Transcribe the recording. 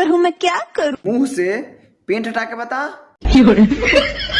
सुंदर हूँ मैं क्या करूँ? मुँह से पेंट हटा के बता।